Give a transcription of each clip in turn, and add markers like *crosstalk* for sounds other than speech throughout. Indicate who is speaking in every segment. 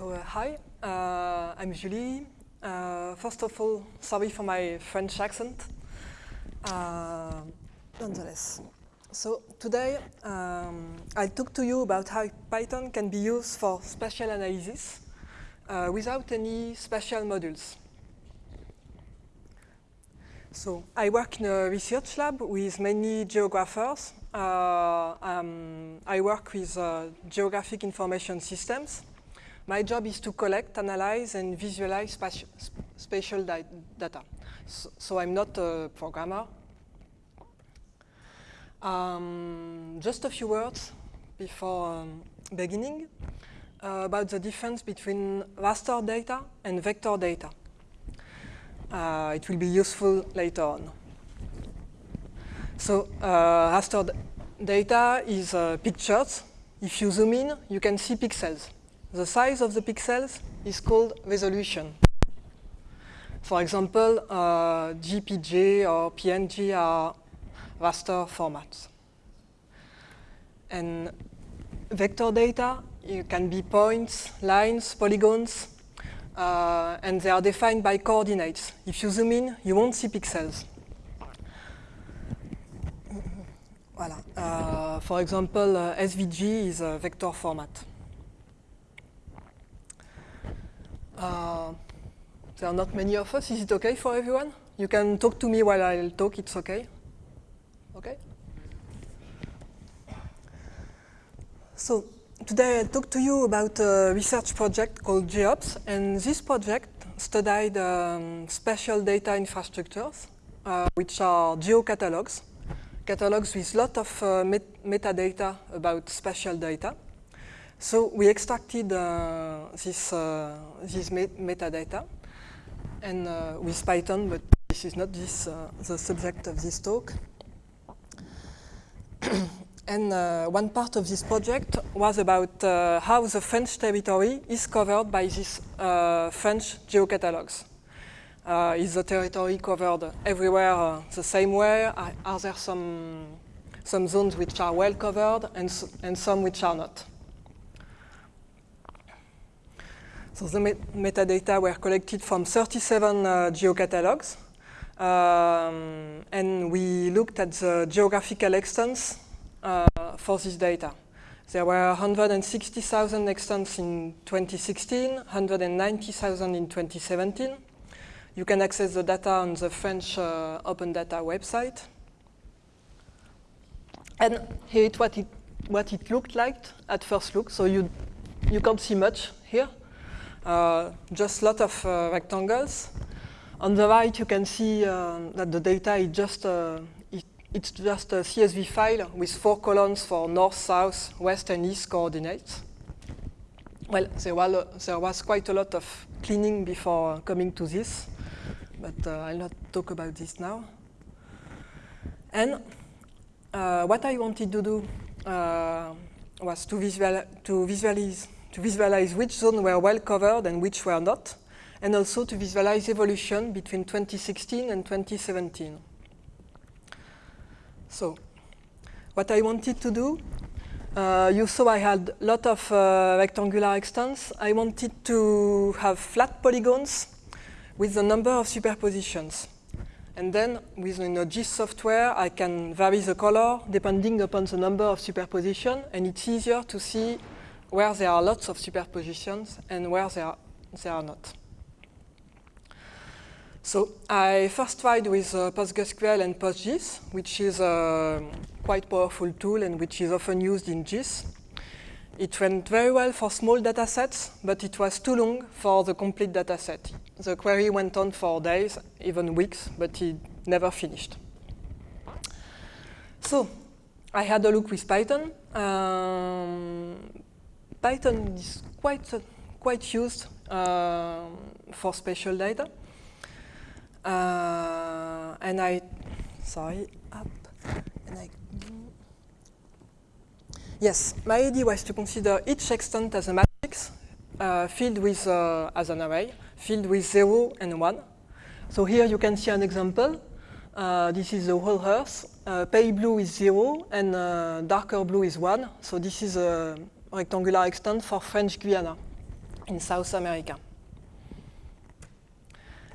Speaker 1: So, uh, hi, uh, I'm Julie. Uh, first of all, sorry for my French accent. Uh, nonetheless. So today, um, I'll talk to you about how Python can be used for spatial analysis uh, without any spatial modules. So I work in a research lab with many geographers. Uh, um, I work with geographic information systems. My job is to collect, analyze, and visualize spati spatial data. So, so, I'm not a programmer. Um, just a few words before um, beginning uh, about the difference between raster data and vector data. Uh, it will be useful later on. So uh, raster data is uh, pictures. If you zoom in, you can see pixels. The size of the pixels is called resolution. For example, uh, JPG or PNG are raster formats. And vector data can be points, lines, polygons, uh, and they are defined by coordinates. If you zoom in, you won't see pixels. Voilà. Uh, for example, uh, SVG is a vector format. Uh, there are not many of us. Is it okay for everyone? You can talk to me while I'll talk. It's okay. Okay? So today I'll talk to you about a research project called GEOPS, and this project studied um, data infrastructures, uh, which are geocatalogs, catalogs with a lot of uh, met metadata about spatial data. So we extracted uh, this, uh, this met metadata and uh, with Python, but this is not this, uh, the subject of this talk. *clears throat* and uh, one part of this project was about uh, how the French territory is covered by these French geocatalogs. Is the territory covered everywhere the same way? Are, are, there some, some zones which are well covered and, and some which are not? So the met metadata were collected from 37 uh, geocatalogs. Um, and we looked at the geographical extents uh, for this data. There were 160,000 extents in 2016, 190,000 in 2017. You can access the data on the French uh, Open Data website. And here is what it, what it looked like at first look. So you, you can't see much here, just a lot of uh, rectangles. On the right, you can see uh, that the data is just uh, it's just a CSV file with four columns for north, south, west, and east coordinates. Well, there was, there was quite a lot of cleaning before coming to this, but uh, I'll not talk about this now. And uh, what I wanted to do uh, was to, visual, to, visualize, to visualize which zones were well covered and which were not, and also to visualize evolution between 2016 and 2017. So what I wanted to do, uh, you saw I had a lot of uh, rectangular extents. I wanted to have flat polygons with a number of superpositions. And then within a GIS software, I can vary the color depending upon the number of superposition, and it's easier to see where there are lots of superpositions and where there are, there are not. So I first tried with uh, PostgreSQL and PostGIS, which is a quite powerful tool and which is often used in GIS. It went very well for small data sets, but it was too long for the complete data set. The query went on for days, even weeks, but it never finished. So I had a look with Python. Um, Python is quite, uh, quite used uh, for spatial data. Uh, and I, sorry, up, and I, yes, my idea was to consider each extent as a matrix uh, filled with, uh, as an array, filled with 0 and 1. So here you can see an example. Uh, this is the whole Earth. Uh, pale blue is 0 and uh, darker blue is 1. So this is a rectangular extent for French Guiana. in South America.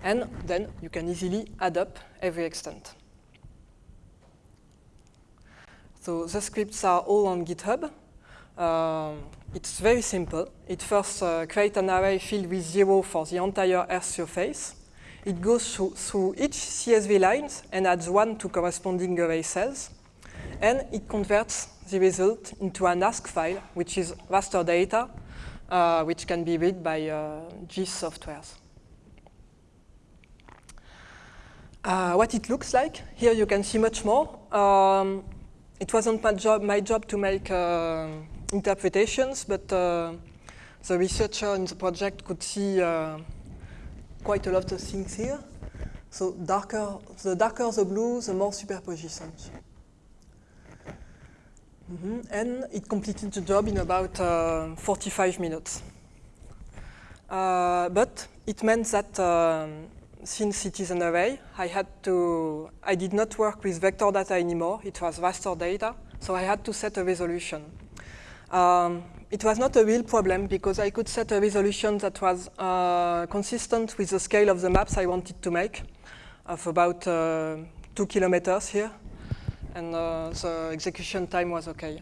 Speaker 1: And then you can easily add up every extent. So the scripts are all on GitHub. Um, it's very simple. It first uh, creates an array filled with zero for the entire Earth surface. It goes through, through each CSV lines and adds one to corresponding array cells. And it converts the result into an ASC file, which is raster data, uh, which can be read by uh, GIS softwares. Uh, what it looks like, here you can see much more. Um, it wasn't my job, my job to make uh, interpretations, but uh, the researcher in the project could see uh, quite a lot of things here. So darker, the darker the blue, the more superpositions. Mm -hmm. And it completed the job in about uh, 45 minutes. Uh, but it meant that um, since it is an array, I had to, I did not work with vector data anymore. It was raster data. So I had to set a resolution. Um, it was not a real problem because I could set a resolution that was uh, consistent with the scale of the maps I wanted to make of about uh, two kilometers here. And uh, the execution time was okay.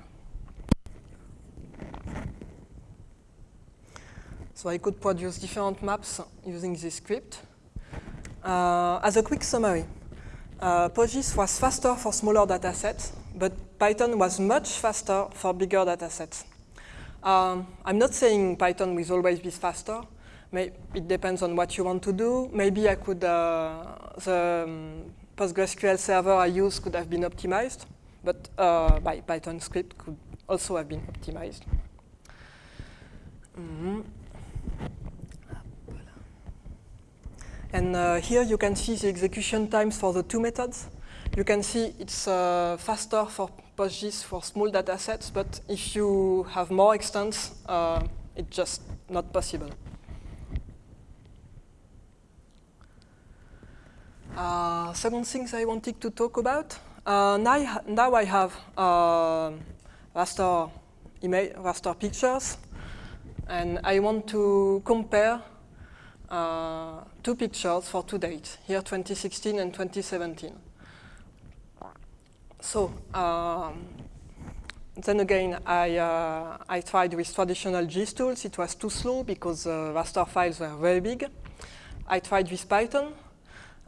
Speaker 1: So I could produce different maps using this script. Uh, as a quick summary, uh, was faster for smaller datasets, but Python was much faster for bigger datasets. Um, I'm not saying Python will always be faster. May it depends on what you want to do. Maybe I could, uh, the um, PostgreSQL server I use could have been optimized, but uh, by Python script could also have been optimized. Mm -hmm. And uh, here you can see the execution times for the two methods. You can see it's uh, faster for PostGIS for small data sets, but if you have more extents, uh, it's just not possible. Uh, second things I wanted to talk about. Uh, now, now I have uh, raster, image, raster pictures, and I want to compare uh, two pictures for two dates, here 2016 and 2017. So um, then again, I, uh, I tried with traditional GIS tools. It was too slow because uh, raster files were very big. I tried with Python.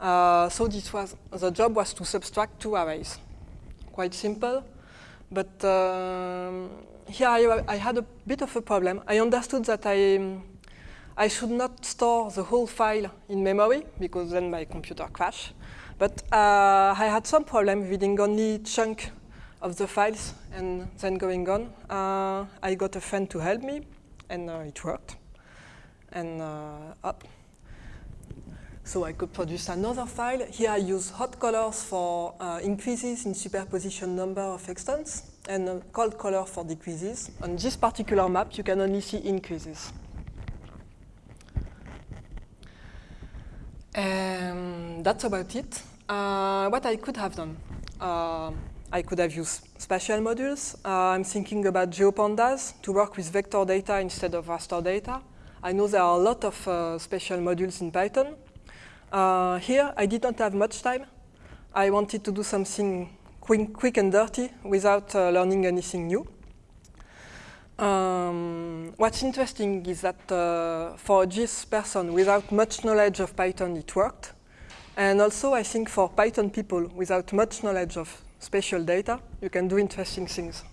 Speaker 1: Uh, so this was, the job was to subtract two arrays. Quite simple. But um, here I, I, had a bit of a problem. I understood that I, I should not store the whole file in memory because then my computer crashed. But uh, I had some problem reading only chunk of the files and then going on. Uh, I got a friend to help me, and uh, it worked. And uh, up. So I could produce another file. Here I use hot colors for uh, increases in superposition number of extents, and cold color for decreases. On this particular map, you can only see increases. And that's about it. Uh, what I could have done. Uh, I could have used spatial modules. Uh, I'm thinking about GeoPandas to work with vector data instead of raster data. I know there are a lot of uh, spatial modules in Python. Uh, here, I did not have much time. I wanted to do something quick, quick and dirty without uh, learning anything new. Um, what's interesting is that uh, for a GIS person without much knowledge of Python, it worked. And also, I think for Python people without much knowledge of spatial data, you can do interesting things.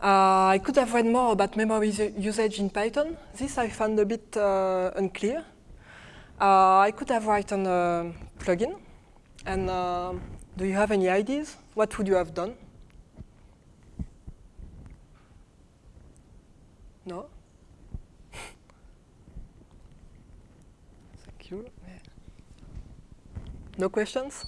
Speaker 1: Uh, I could have read more about memory usage in Python. This I found a bit uh, unclear. Uh, I could have written a plugin. And uh, do you have any ideas? What would you have done? No? *laughs* Thank you. No questions?